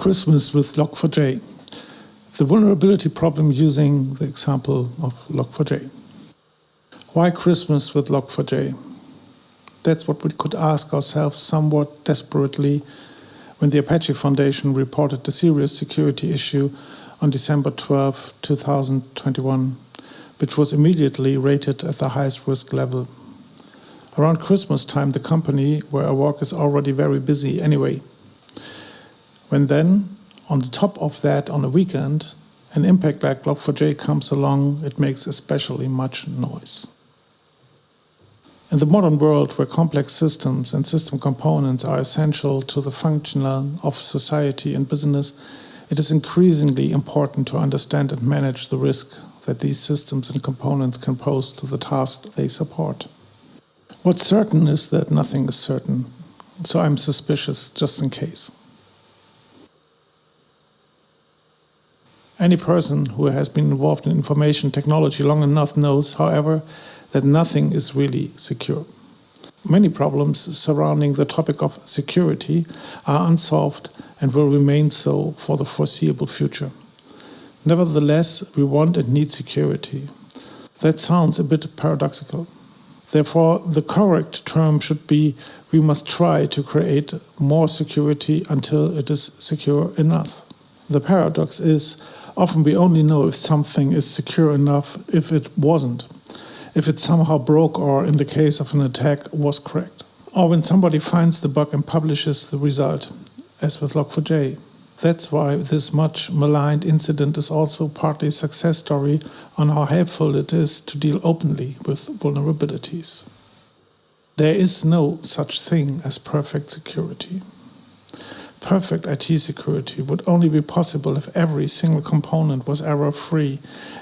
Christmas with Log4j. The vulnerability problem using the example of Log4j. Why Christmas with Log4j? That's what we could ask ourselves somewhat desperately when the Apache Foundation reported the serious security issue on December 12, 2021, which was immediately rated at the highest risk level. Around Christmas time, the company where I work is already very busy anyway. When then, on the top of that, on a weekend, an impact like Log4j comes along, it makes especially much noise. In the modern world, where complex systems and system components are essential to the functional of society and business, it is increasingly important to understand and manage the risk that these systems and components can pose to the task they support. What's certain is that nothing is certain, so I'm suspicious just in case. Any person who has been involved in information technology long enough knows, however, that nothing is really secure. Many problems surrounding the topic of security are unsolved and will remain so for the foreseeable future. Nevertheless, we want and need security. That sounds a bit paradoxical. Therefore, the correct term should be we must try to create more security until it is secure enough. The paradox is Often we only know if something is secure enough if it wasn't, if it somehow broke or, in the case of an attack, was cracked. Or when somebody finds the bug and publishes the result, as with Log4j. That's why this much maligned incident is also partly a success story on how helpful it is to deal openly with vulnerabilities. There is no such thing as perfect security. Perfect IT security would only be possible if every single component was error-free,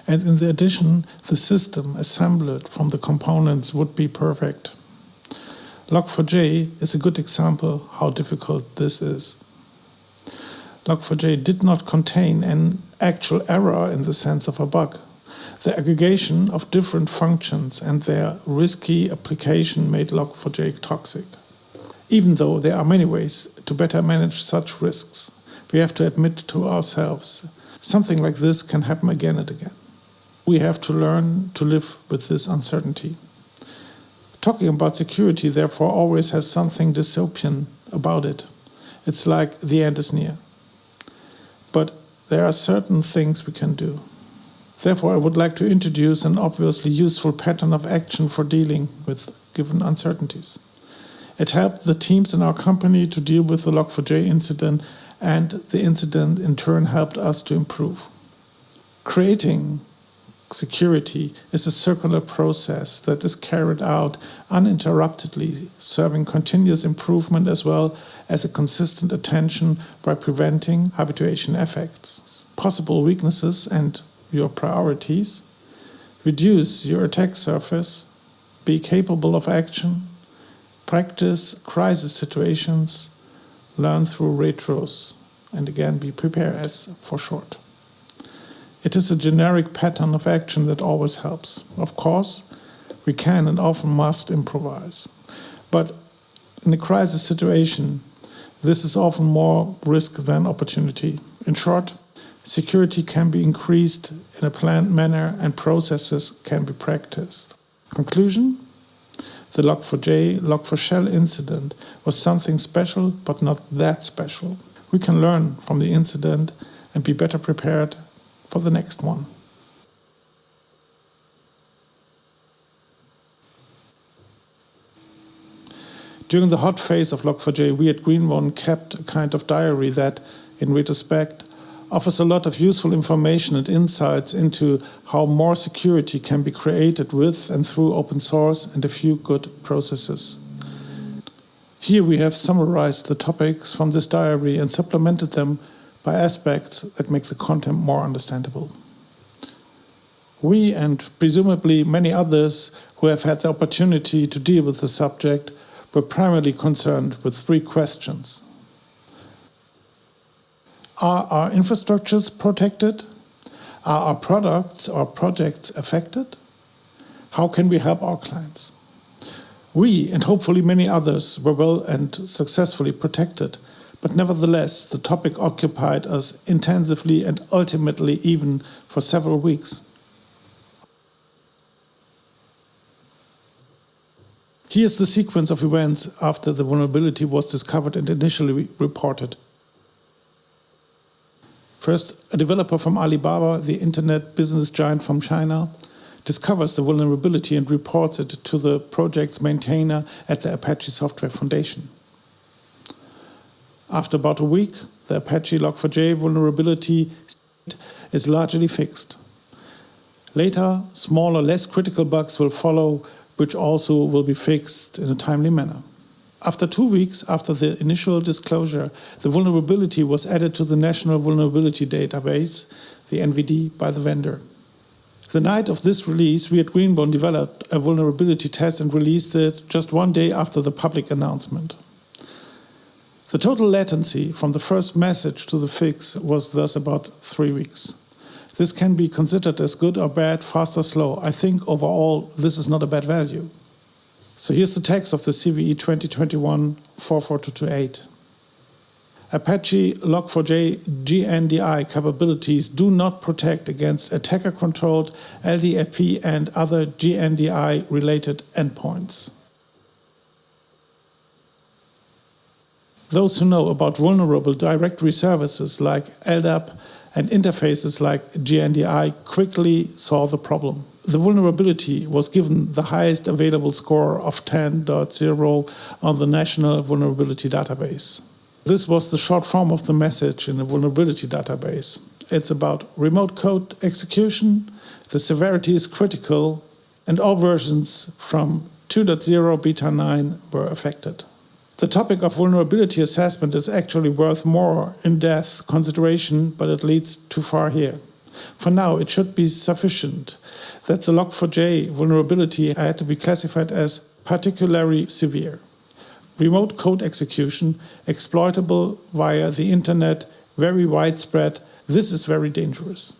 and in addition, the system assembled from the components would be perfect. Log4j is a good example how difficult this is. Log4j did not contain an actual error in the sense of a bug. The aggregation of different functions and their risky application made Log4j toxic. Even though there are many ways to better manage such risks, we have to admit to ourselves something like this can happen again and again. We have to learn to live with this uncertainty. Talking about security, therefore, always has something dystopian about it. It's like the end is near. But there are certain things we can do. Therefore, I would like to introduce an obviously useful pattern of action for dealing with given uncertainties. It helped the teams in our company to deal with the Log4j incident and the incident in turn helped us to improve. Creating security is a circular process that is carried out uninterruptedly, serving continuous improvement as well as a consistent attention by preventing habituation effects, possible weaknesses and your priorities, reduce your attack surface, be capable of action, practice crisis situations, learn through retros, and again be prepared as for short. It is a generic pattern of action that always helps. Of course, we can and often must improvise. But in a crisis situation, this is often more risk than opportunity. In short, security can be increased in a planned manner and processes can be practiced. Conclusion? The Log4j, Log4Shell incident was something special, but not that special. We can learn from the incident and be better prepared for the next one. During the hot phase of Log4j, we at Greenbone kept a kind of diary that, in retrospect, offers a lot of useful information and insights into how more security can be created with and through open source and a few good processes. Here we have summarized the topics from this diary and supplemented them by aspects that make the content more understandable. We, and presumably many others who have had the opportunity to deal with the subject, were primarily concerned with three questions. Are our infrastructures protected? Are our products or projects affected? How can we help our clients? We, and hopefully many others, were well and successfully protected, But nevertheless, the topic occupied us intensively and ultimately even for several weeks. Here's the sequence of events after the vulnerability was discovered and initially reported. First, a developer from Alibaba, the internet business giant from China, discovers the vulnerability and reports it to the project's maintainer at the Apache Software Foundation. After about a week, the Apache Log4j vulnerability is largely fixed. Later, smaller, less critical bugs will follow, which also will be fixed in a timely manner. After two weeks after the initial disclosure, the vulnerability was added to the National Vulnerability Database, the NVD, by the vendor. The night of this release, we at Greenbone developed a vulnerability test and released it just one day after the public announcement. The total latency from the first message to the fix was thus about three weeks. This can be considered as good or bad, fast or slow. I think overall this is not a bad value. So here's the text of the CVE 2021 44228. Apache Log4j JNDI capabilities do not protect against attacker-controlled LDAP and other JNDI-related endpoints. Those who know about vulnerable directory services like LDAP and interfaces like JNDI quickly saw the problem. The vulnerability was given the highest available score of 10.0 on the National Vulnerability Database. This was the short form of the message in the vulnerability database. It's about remote code execution, the severity is critical, and all versions from 2.0 beta 9 were affected. The topic of vulnerability assessment is actually worth more in-depth consideration, but it leads too far here. For now, it should be sufficient that the Log4j vulnerability had to be classified as particularly severe. Remote code execution, exploitable via the internet, very widespread, this is very dangerous.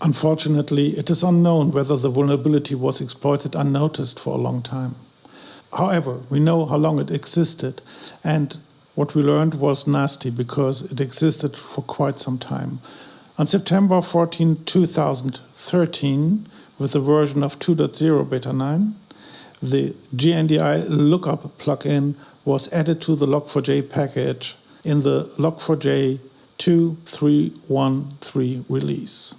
Unfortunately, it is unknown whether the vulnerability was exploited unnoticed for a long time. However, we know how long it existed, and what we learned was nasty because it existed for quite some time. On September 14, 2013, with the version of 2.0 beta 9, the JNDI lookup plugin was added to the Log4j package in the Log4j 2313 release.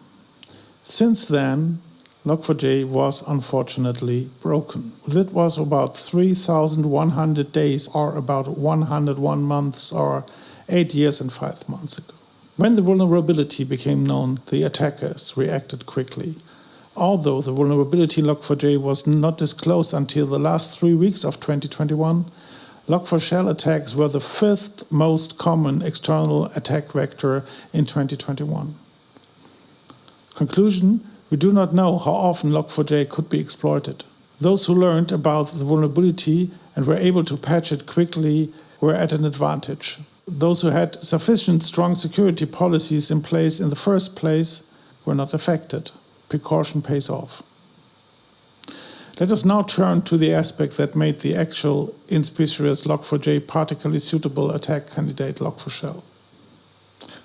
Since then, Log4j was unfortunately broken. That was about 3,100 days or about 101 months or 8 years and 5 months ago. When the vulnerability became known, the attackers reacted quickly. Although the vulnerability Log4j was not disclosed until the last three weeks of 2021, Log4Shell attacks were the fifth most common external attack vector in 2021. Conclusion we do not know how often Log4j could be exploited. Those who learned about the vulnerability and were able to patch it quickly were at an advantage. Those who had sufficient strong security policies in place in the first place were not affected. Precaution pays off. Let us now turn to the aspect that made the actual inspicious Log4j particularly suitable attack candidate Log4Shell.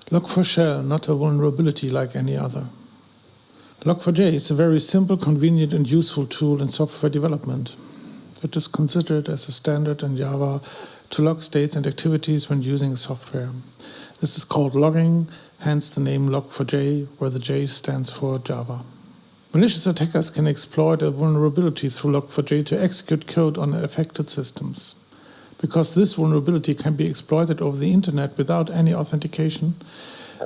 Log4Shell, not a vulnerability like any other. Log4j is a very simple, convenient and useful tool in software development. It is considered as a standard in Java to log states and activities when using software. This is called logging, hence the name Log4j, where the J stands for Java. Malicious attackers can exploit a vulnerability through Log4j to execute code on affected systems. Because this vulnerability can be exploited over the internet without any authentication,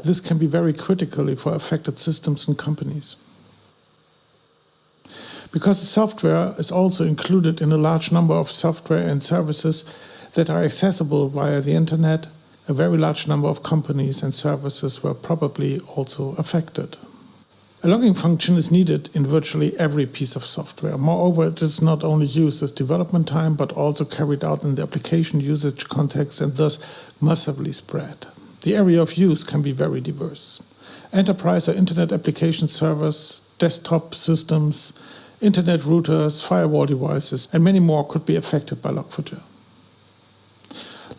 this can be very critical for affected systems and companies. Because the software is also included in a large number of software and services that are accessible via the internet, a very large number of companies and services were probably also affected. A logging function is needed in virtually every piece of software. Moreover, it is not only used as development time, but also carried out in the application usage context and thus massively spread. The area of use can be very diverse. Enterprise or internet application servers, desktop systems, internet routers, firewall devices, and many more could be affected by Log4j.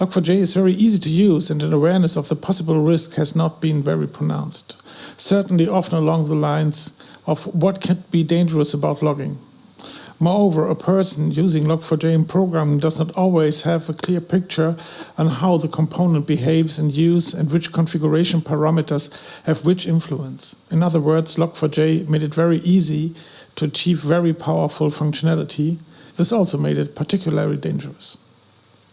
Log4j is very easy to use and an awareness of the possible risk has not been very pronounced. Certainly often along the lines of what can be dangerous about logging. Moreover, a person using Log4j in programming does not always have a clear picture on how the component behaves in use and which configuration parameters have which influence. In other words, Log4j made it very easy to achieve very powerful functionality. This also made it particularly dangerous.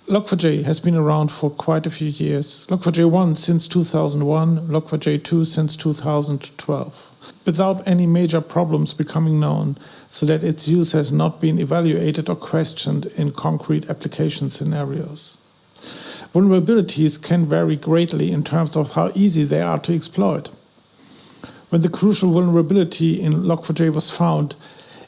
Log4j has been around for quite a few years. Log4j 1 since 2001, Log4j 2 since 2012 without any major problems becoming known, so that its use has not been evaluated or questioned in concrete application scenarios. Vulnerabilities can vary greatly in terms of how easy they are to exploit. When the crucial vulnerability in Log4j was found,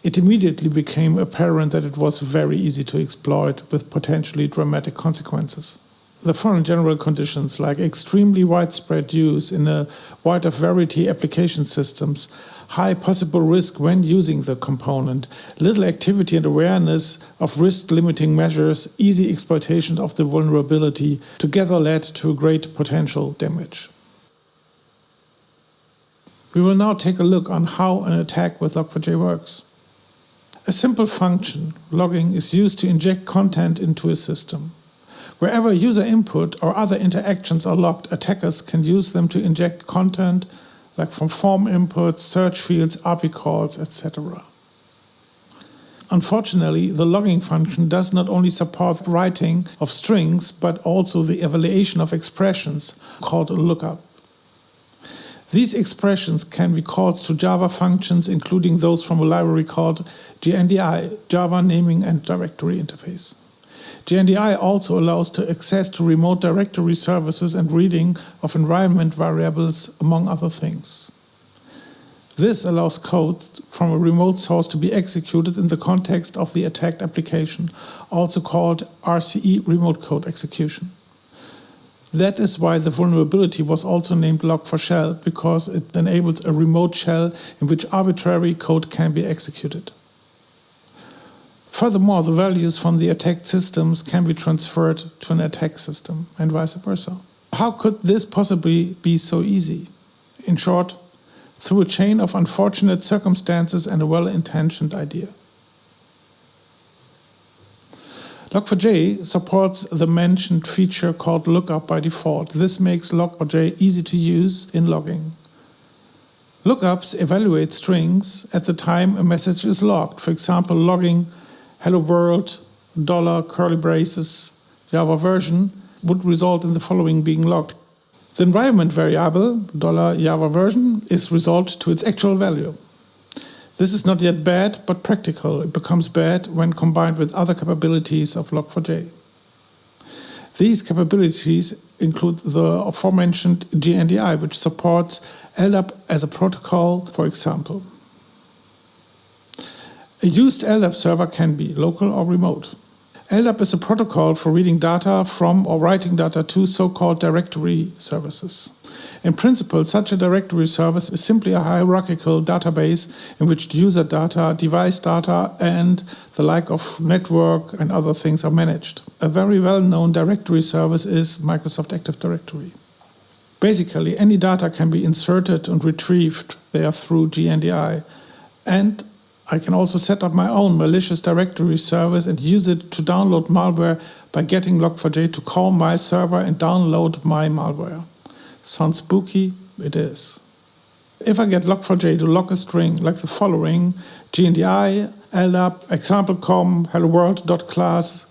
it immediately became apparent that it was very easy to exploit with potentially dramatic consequences the foreign general conditions like extremely widespread use in a wider variety of application systems, high possible risk when using the component, little activity and awareness of risk limiting measures, easy exploitation of the vulnerability together led to great potential damage. We will now take a look on how an attack with Log4j works. A simple function, logging, is used to inject content into a system. Wherever user input or other interactions are logged, attackers can use them to inject content like from form inputs, search fields, API calls, etc. Unfortunately, the logging function does not only support writing of strings, but also the evaluation of expressions called a lookup. These expressions can be calls to Java functions, including those from a library called JNDI, Java Naming and Directory Interface. JNDI also allows to access to remote directory services and reading of environment variables, among other things. This allows code from a remote source to be executed in the context of the attacked application, also called RCE remote code execution. That is why the vulnerability was also named log4shell, because it enables a remote shell in which arbitrary code can be executed. Furthermore, the values from the attacked systems can be transferred to an attack system and vice versa. How could this possibly be so easy? In short, through a chain of unfortunate circumstances and a well-intentioned idea. Log4j supports the mentioned feature called lookup by default. This makes Log4j easy to use in logging. Lookups evaluate strings at the time a message is logged, for example, logging hello world, dollar, curly braces, Java version would result in the following being logged. The environment variable, dollar Java version, is resolved to its actual value. This is not yet bad, but practical. It becomes bad when combined with other capabilities of Log4j. These capabilities include the aforementioned JNDI, which supports LDAP as a protocol, for example. A used LDAP server can be local or remote. LDAP is a protocol for reading data from or writing data to so-called directory services. In principle, such a directory service is simply a hierarchical database in which user data, device data, and the like of network and other things are managed. A very well-known directory service is Microsoft Active Directory. Basically, any data can be inserted and retrieved there through JNDI. and I can also set up my own malicious directory service and use it to download malware by getting Log4j to call my server and download my malware. Sounds spooky? It is. If I get Log4j to log a string like the following, jndi, LDAP, example.com, helloworld.class,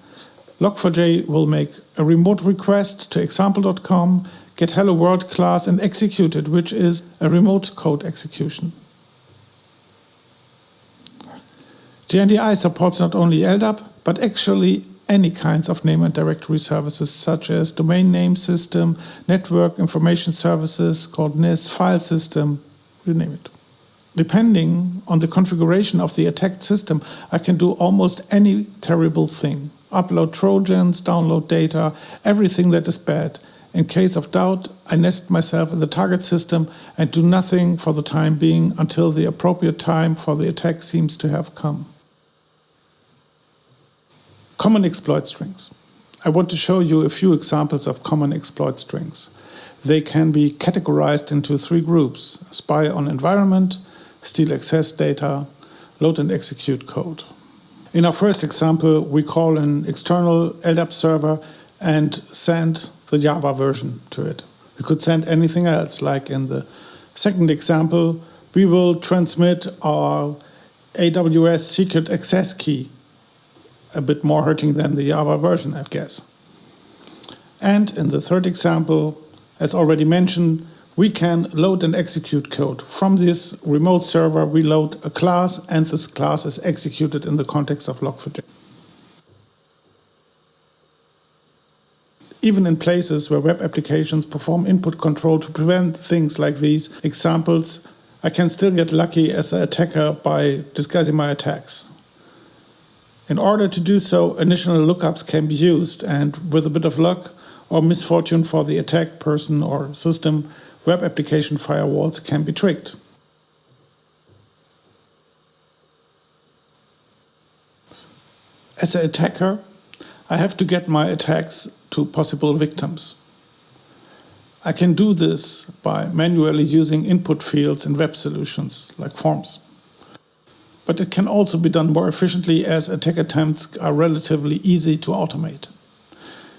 Log4j will make a remote request to example.com, get hello world class and execute it, which is a remote code execution. JNDI supports not only LDAP, but actually any kinds of name and directory services such as domain name system, network information services called NIS, file system, you name it. Depending on the configuration of the attacked system, I can do almost any terrible thing. Upload trojans, download data, everything that is bad. In case of doubt, I nest myself in the target system and do nothing for the time being until the appropriate time for the attack seems to have come. Common exploit strings. I want to show you a few examples of common exploit strings. They can be categorized into three groups spy on environment, steal access data, load and execute code. In our first example, we call an external LDAP server and send the Java version to it. We could send anything else, like in the second example, we will transmit our AWS secret access key. A bit more hurting than the Java version, I guess. And in the third example, as already mentioned, we can load and execute code. From this remote server, we load a class, and this class is executed in the context of Log4j. Even in places where web applications perform input control to prevent things like these examples, I can still get lucky as an attacker by disguising my attacks. In order to do so, initial lookups can be used, and with a bit of luck or misfortune for the attacked person or system, web application firewalls can be tricked. As an attacker, I have to get my attacks to possible victims. I can do this by manually using input fields in web solutions like forms. But it can also be done more efficiently as attack attempts are relatively easy to automate.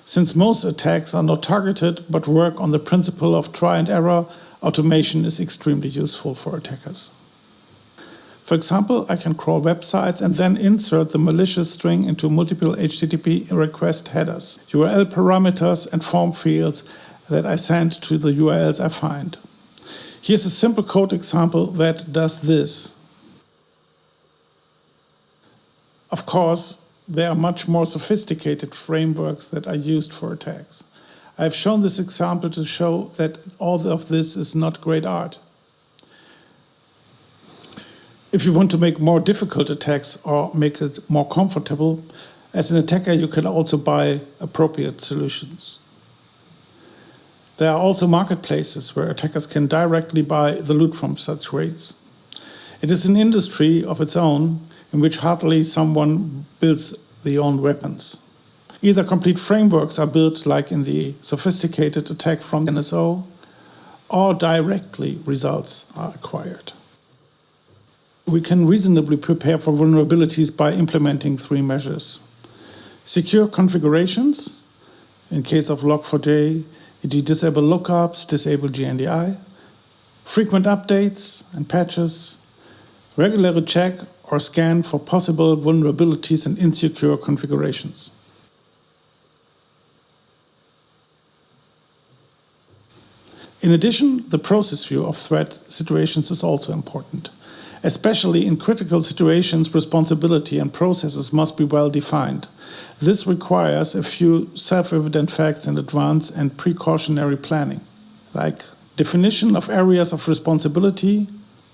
Since most attacks are not targeted but work on the principle of try and error, automation is extremely useful for attackers. For example, I can crawl websites and then insert the malicious string into multiple HTTP request headers, URL parameters, and form fields that I send to the URLs I find. Here's a simple code example that does this. Of course, there are much more sophisticated frameworks that are used for attacks. I have shown this example to show that all of this is not great art. If you want to make more difficult attacks or make it more comfortable, as an attacker you can also buy appropriate solutions. There are also marketplaces where attackers can directly buy the loot from such raids. It is an industry of its own in which hardly someone builds their own weapons. Either complete frameworks are built like in the sophisticated attack from NSO, or directly results are acquired. We can reasonably prepare for vulnerabilities by implementing three measures. Secure configurations, in case of Log4j, you disable lookups, disable JNDI, frequent updates and patches, regularly check or scan for possible vulnerabilities and insecure configurations. In addition, the process view of threat situations is also important. Especially in critical situations, responsibility and processes must be well defined. This requires a few self-evident facts in advance and precautionary planning, like definition of areas of responsibility,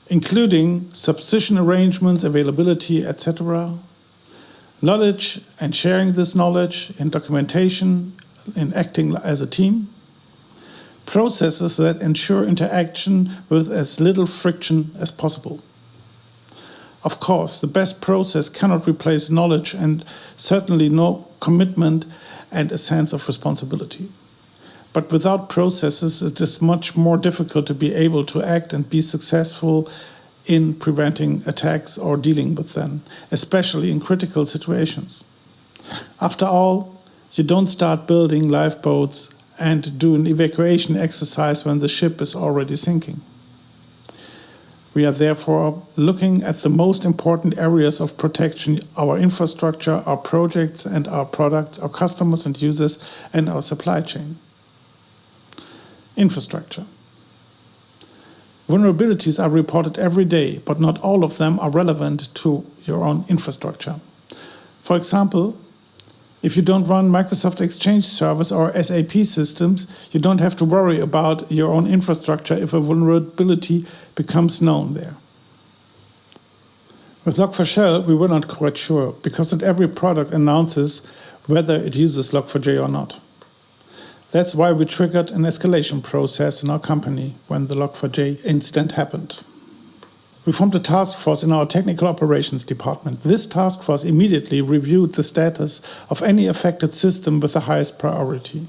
including substitution arrangements, availability, etc., knowledge and sharing this knowledge in documentation, in acting as a team, processes that ensure interaction with as little friction as possible. Of course, the best process cannot replace knowledge and certainly no commitment and a sense of responsibility. But without processes, it is much more difficult to be able to act and be successful in preventing attacks or dealing with them, especially in critical situations. After all, you don't start building lifeboats and do an evacuation exercise when the ship is already sinking. We are therefore looking at the most important areas of protection our infrastructure, our projects and our products, our customers and users, and our supply chain. Infrastructure. Vulnerabilities are reported every day, but not all of them are relevant to your own infrastructure. For example, if you don't run Microsoft Exchange servers or SAP systems, you don't have to worry about your own infrastructure if a vulnerability becomes known there. With Log4Shell, we were not quite sure, because not every product announces whether it uses Log4j or not. That's why we triggered an escalation process in our company when the Log4j incident happened. We formed a task force in our technical operations department. This task force immediately reviewed the status of any affected system with the highest priority.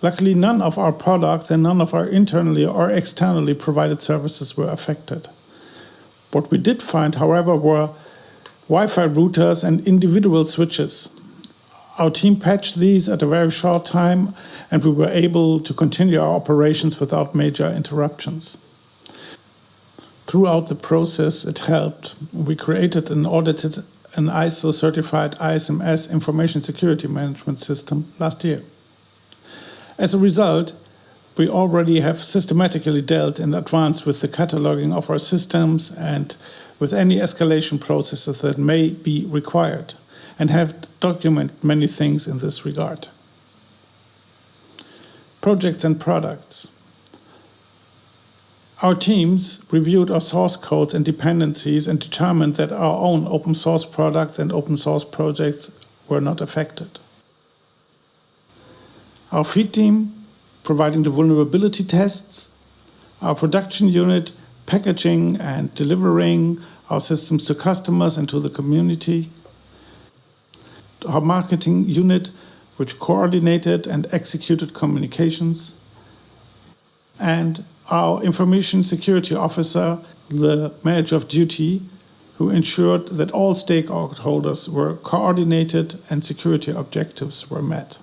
Luckily, none of our products and none of our internally or externally provided services were affected. What we did find, however, were Wi-Fi routers and individual switches. Our team patched these at a very short time and we were able to continue our operations without major interruptions. Throughout the process, it helped. We created and audited an ISO certified ISMS information security management system last year. As a result, we already have systematically dealt in advance with the cataloging of our systems and with any escalation processes that may be required, and have documented many things in this regard. Projects and products. Our teams reviewed our source codes and dependencies and determined that our own open source products and open source projects were not affected. Our feed team providing the vulnerability tests, our production unit packaging and delivering our systems to customers and to the community, our marketing unit which coordinated and executed communications, and our information security officer, the manager of duty, who ensured that all stakeholders were coordinated and security objectives were met.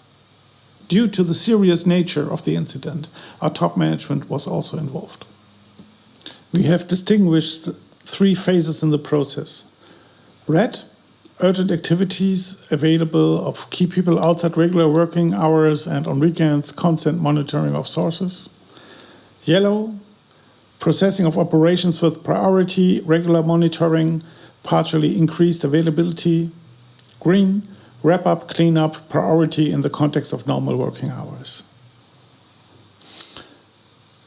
Due to the serious nature of the incident, our top management was also involved. We have distinguished three phases in the process. Red, urgent activities available of key people outside regular working hours and on weekends, constant monitoring of sources. Yellow, processing of operations with priority, regular monitoring, partially increased availability. Green, wrap up, clean up, priority in the context of normal working hours.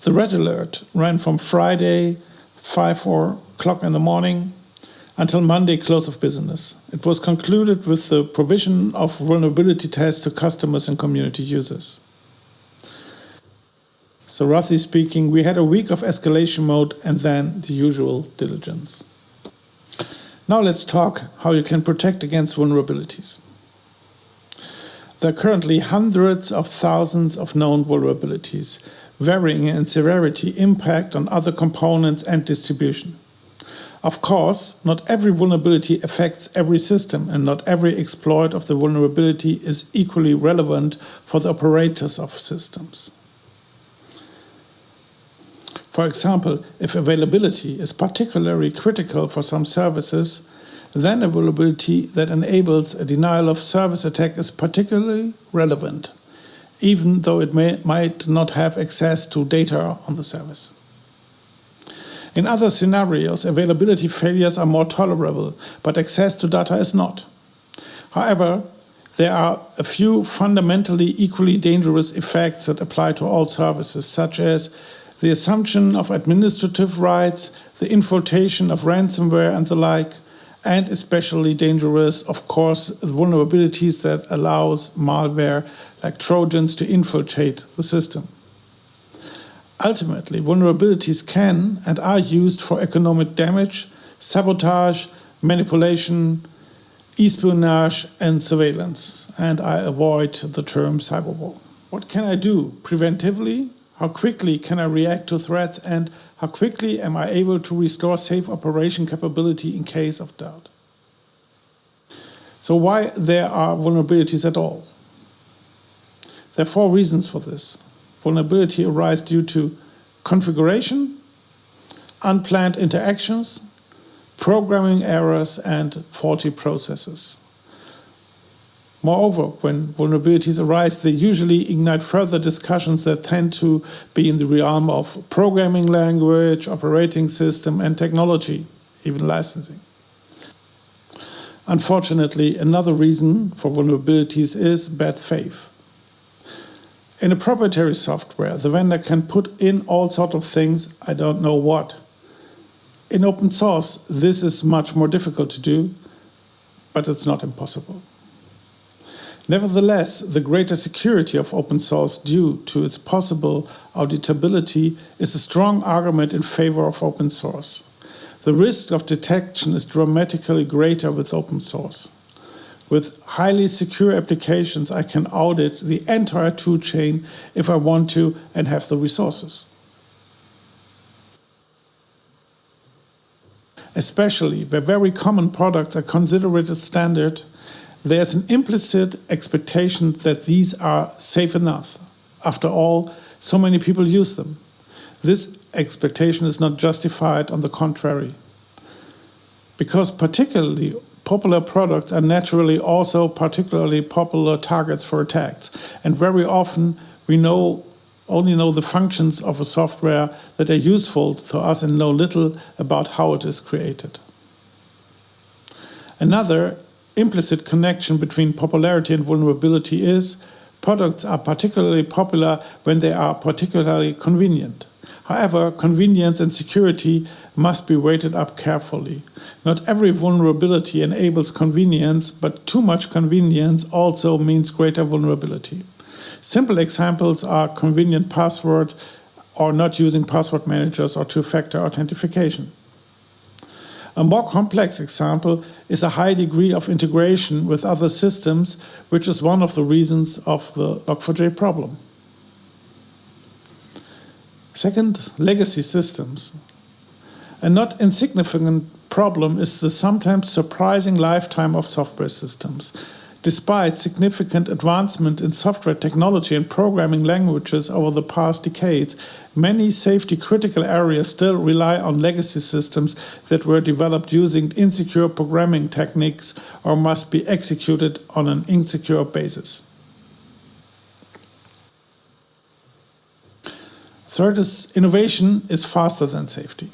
The red alert ran from Friday, 5 4 o'clock in the morning, until Monday, close of business. It was concluded with the provision of vulnerability tests to customers and community users. So, roughly speaking, we had a week of escalation mode and then the usual diligence. Now, let's talk how you can protect against vulnerabilities. There are currently hundreds of thousands of known vulnerabilities, varying in severity, impact on other components and distribution. Of course, not every vulnerability affects every system and not every exploit of the vulnerability is equally relevant for the operators of systems. For example, if availability is particularly critical for some services, then a vulnerability that enables a denial of service attack is particularly relevant, even though it may, might not have access to data on the service. In other scenarios, availability failures are more tolerable, but access to data is not. However, there are a few fundamentally equally dangerous effects that apply to all services, such as the assumption of administrative rights, the infiltration of ransomware, and the like, and especially dangerous, of course, vulnerabilities that allows malware like Trojans to infiltrate the system. Ultimately, vulnerabilities can and are used for economic damage, sabotage, manipulation, espionage, and surveillance. And I avoid the term cyberwar. What can I do preventively how quickly can I react to threats and how quickly am I able to restore safe operation capability in case of doubt? So why there are vulnerabilities at all? There are four reasons for this. Vulnerability arise due to configuration, unplanned interactions, programming errors, and faulty processes. Moreover, when vulnerabilities arise, they usually ignite further discussions that tend to be in the realm of programming language, operating system, and technology, even licensing. Unfortunately, another reason for vulnerabilities is bad faith. In a proprietary software, the vendor can put in all sorts of things, I don't know what. In open source, this is much more difficult to do, but it's not impossible. Nevertheless, the greater security of open source due to its possible auditability is a strong argument in favor of open source. The risk of detection is dramatically greater with open source. With highly secure applications, I can audit the entire tool chain if I want to and have the resources. Especially where very common products are considered as standard, there's an implicit expectation that these are safe enough. After all, so many people use them. This expectation is not justified, on the contrary. Because particularly popular products are naturally also particularly popular targets for attacks. And very often we know only know the functions of a software that are useful to us and know little about how it is created. Another implicit connection between popularity and vulnerability is products are particularly popular when they are particularly convenient. However, convenience and security must be weighted up carefully. Not every vulnerability enables convenience, but too much convenience also means greater vulnerability. Simple examples are convenient password or not using password managers or two-factor authentication. A more complex example is a high degree of integration with other systems, which is one of the reasons of the Log4j problem. Second, legacy systems. A not insignificant problem is the sometimes surprising lifetime of software systems. Despite significant advancement in software technology and programming languages over the past decades, many safety critical areas still rely on legacy systems that were developed using insecure programming techniques or must be executed on an insecure basis. Third is innovation is faster than safety.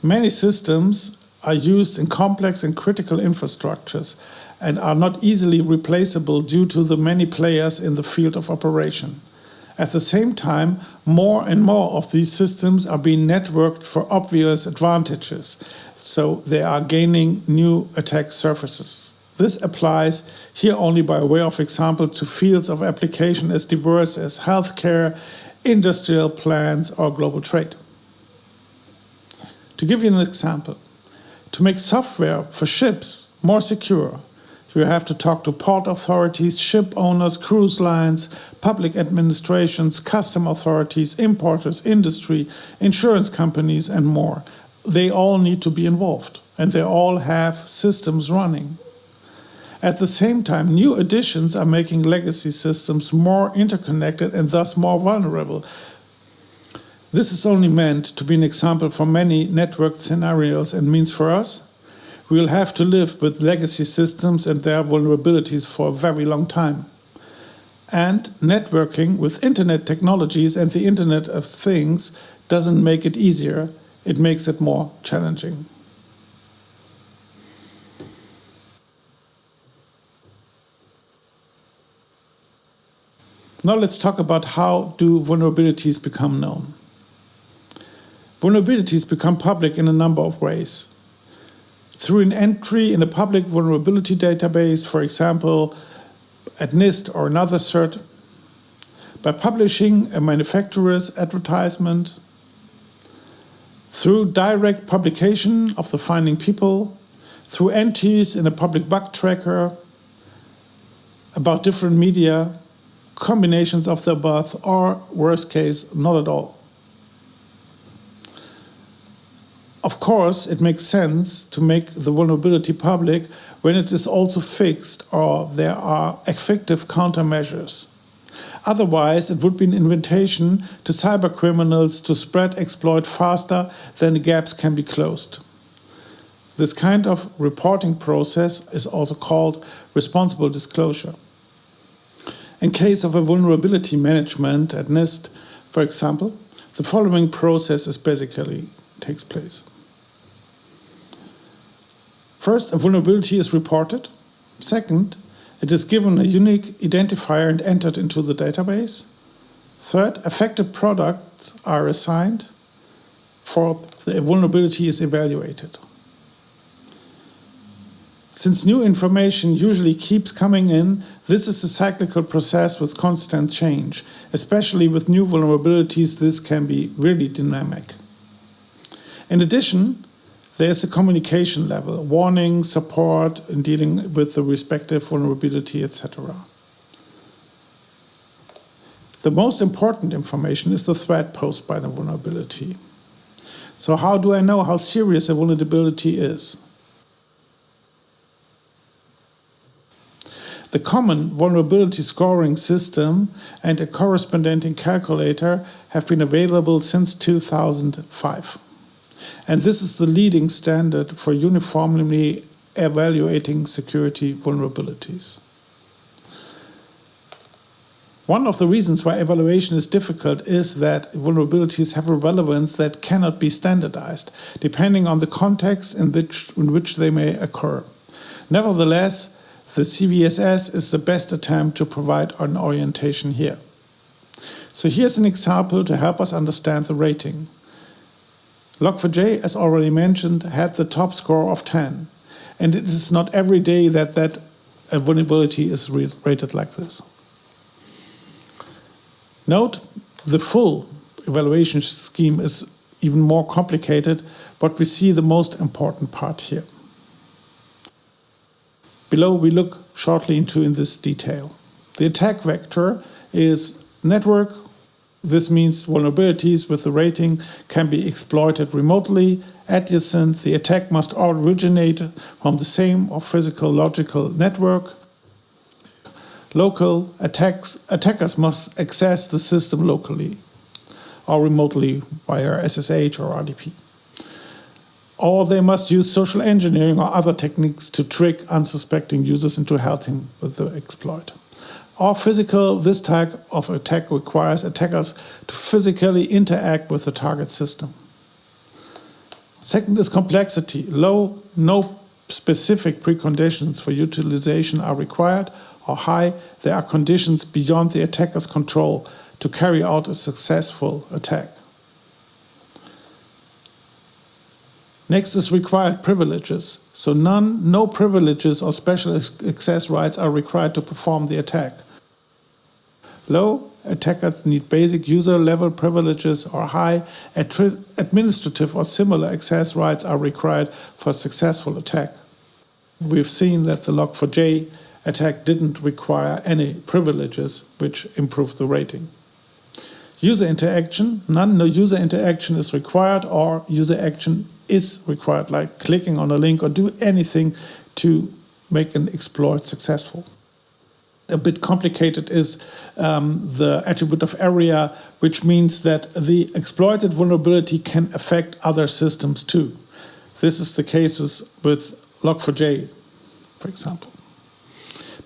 Many systems are used in complex and critical infrastructures and are not easily replaceable due to the many players in the field of operation. At the same time, more and more of these systems are being networked for obvious advantages, so they are gaining new attack surfaces. This applies here only by way of example to fields of application as diverse as healthcare, industrial plans, or global trade. To give you an example, to make software for ships more secure, you have to talk to port authorities, ship owners, cruise lines, public administrations, custom authorities, importers, industry, insurance companies, and more. They all need to be involved, and they all have systems running. At the same time, new additions are making legacy systems more interconnected and thus more vulnerable. This is only meant to be an example for many networked scenarios and means for us, we will have to live with legacy systems and their vulnerabilities for a very long time. And networking with internet technologies and the Internet of Things doesn't make it easier, it makes it more challenging. Now let's talk about how do vulnerabilities become known. Vulnerabilities become public in a number of ways. Through an entry in a public vulnerability database, for example, at NIST or another cert, by publishing a manufacturer's advertisement, through direct publication of the finding people, through entries in a public bug tracker about different media, combinations of the above, or worst case, not at all. Of course, it makes sense to make the vulnerability public when it is also fixed or there are effective countermeasures. Otherwise, it would be an invitation to cybercriminals to spread exploit faster than the gaps can be closed. This kind of reporting process is also called responsible disclosure. In case of a vulnerability management at NIST, for example, the following process is basically takes place. First, a vulnerability is reported. Second, it is given a unique identifier and entered into the database. Third, affected products are assigned. Fourth, the vulnerability is evaluated. Since new information usually keeps coming in, this is a cyclical process with constant change. Especially with new vulnerabilities, this can be really dynamic. In addition, there's a communication level, warning, support, in dealing with the respective vulnerability, etc. The most important information is the threat posed by the vulnerability. So how do I know how serious a vulnerability is? The common vulnerability scoring system and a corresponding calculator have been available since 2005. And this is the leading standard for uniformly evaluating security vulnerabilities. One of the reasons why evaluation is difficult is that vulnerabilities have a relevance that cannot be standardized, depending on the context in which, in which they may occur. Nevertheless, the CVSS is the best attempt to provide an orientation here. So here's an example to help us understand the rating. Log4j, as already mentioned, had the top score of 10. And it is not every day that that vulnerability is rated like this. Note, the full evaluation scheme is even more complicated, but we see the most important part here. Below we look shortly into in this detail. The attack vector is network. This means vulnerabilities with the rating can be exploited remotely. Adjacent, the attack must originate from the same or physical logical network. Local attacks, attackers must access the system locally or remotely via SSH or RDP or they must use social engineering or other techniques to trick unsuspecting users into helping with the exploit. Or physical, this type of attack requires attackers to physically interact with the target system. Second is complexity. Low, no specific preconditions for utilization are required, or high, there are conditions beyond the attacker's control to carry out a successful attack. Next is required privileges. So none, no privileges or special access rights are required to perform the attack. Low, attackers need basic user level privileges or high, administrative or similar access rights are required for successful attack. We've seen that the Log4j attack didn't require any privileges, which improved the rating. User interaction, none, no user interaction is required or user action is required, like clicking on a link or do anything to make an exploit successful. A bit complicated is um, the attribute of area, which means that the exploited vulnerability can affect other systems too. This is the case with, with Log4j, for example,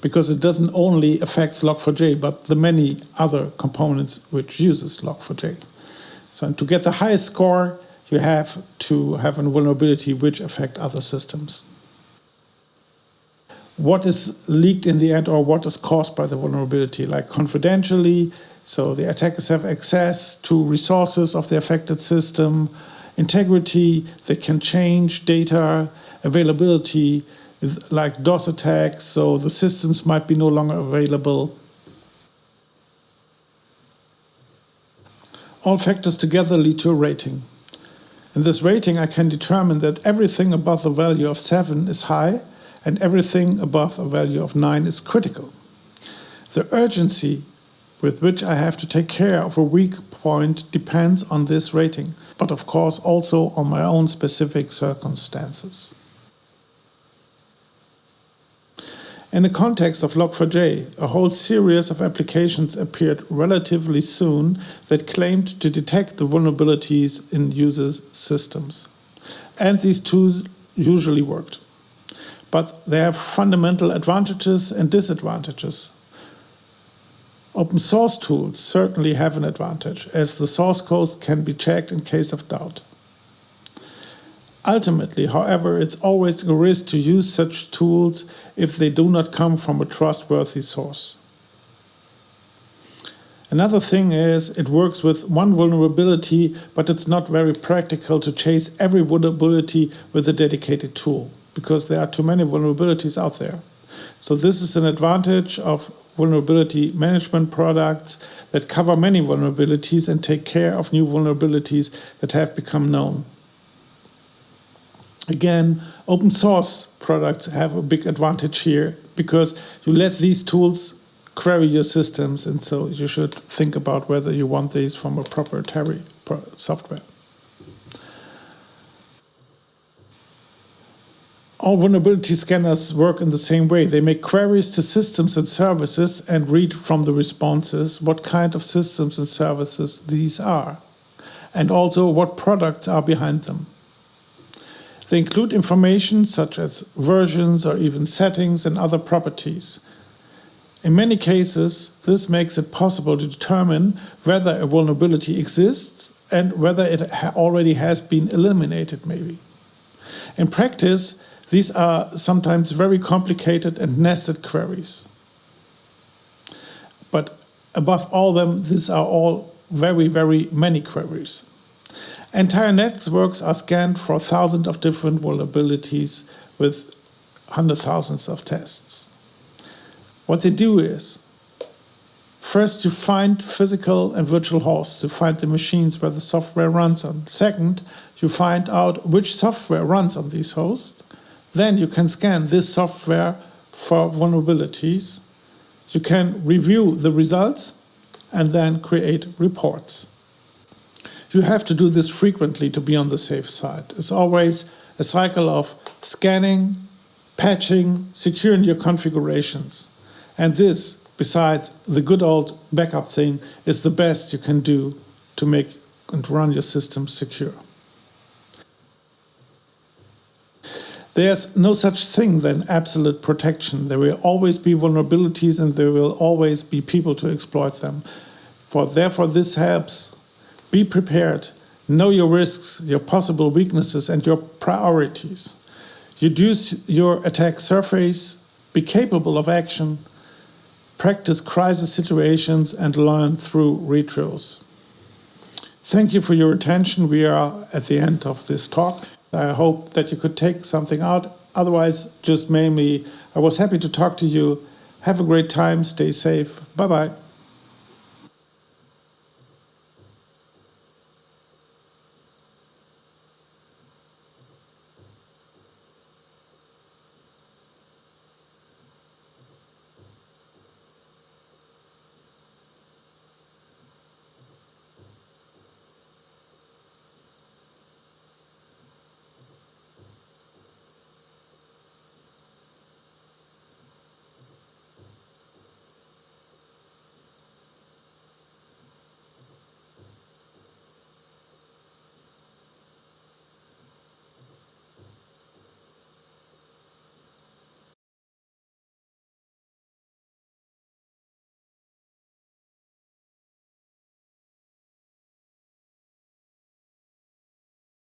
because it doesn't only affects Log4j, but the many other components which uses Log4j. So to get the highest score, you have to have a vulnerability which affect other systems. What is leaked in the end or what is caused by the vulnerability, like confidentially, so the attackers have access to resources of the affected system, integrity, they can change data, availability, like DOS attacks, so the systems might be no longer available. All factors together lead to a rating. In this rating, I can determine that everything above the value of 7 is high and everything above a value of 9 is critical. The urgency with which I have to take care of a weak point depends on this rating, but of course also on my own specific circumstances. In the context of Log4j, a whole series of applications appeared relatively soon that claimed to detect the vulnerabilities in users' systems. And these tools usually worked. But they have fundamental advantages and disadvantages. Open source tools certainly have an advantage, as the source code can be checked in case of doubt. Ultimately, however, it's always a risk to use such tools if they do not come from a trustworthy source. Another thing is it works with one vulnerability, but it's not very practical to chase every vulnerability with a dedicated tool because there are too many vulnerabilities out there. So this is an advantage of vulnerability management products that cover many vulnerabilities and take care of new vulnerabilities that have become known. Again, open source products have a big advantage here because you let these tools query your systems and so you should think about whether you want these from a proprietary software. all vulnerability scanners work in the same way. They make queries to systems and services and read from the responses what kind of systems and services these are, and also what products are behind them. They include information such as versions or even settings and other properties. In many cases, this makes it possible to determine whether a vulnerability exists and whether it already has been eliminated, maybe. In practice, these are sometimes very complicated and nested queries. But above all them, these are all very, very many queries. Entire networks are scanned for thousands of different vulnerabilities with hundred thousands of tests. What they do is, first you find physical and virtual hosts, you find the machines where the software runs on. Second, you find out which software runs on these hosts. Then you can scan this software for vulnerabilities. You can review the results and then create reports. You have to do this frequently to be on the safe side. It's always a cycle of scanning, patching, securing your configurations. And this, besides the good old backup thing, is the best you can do to make and run your system secure. There's no such thing than absolute protection. There will always be vulnerabilities and there will always be people to exploit them. For therefore this helps. Be prepared. Know your risks, your possible weaknesses and your priorities. Reduce your attack surface, be capable of action, practice crisis situations and learn through retros. Thank you for your attention. We are at the end of this talk. I hope that you could take something out. Otherwise, just mainly, I was happy to talk to you. Have a great time. Stay safe. Bye bye.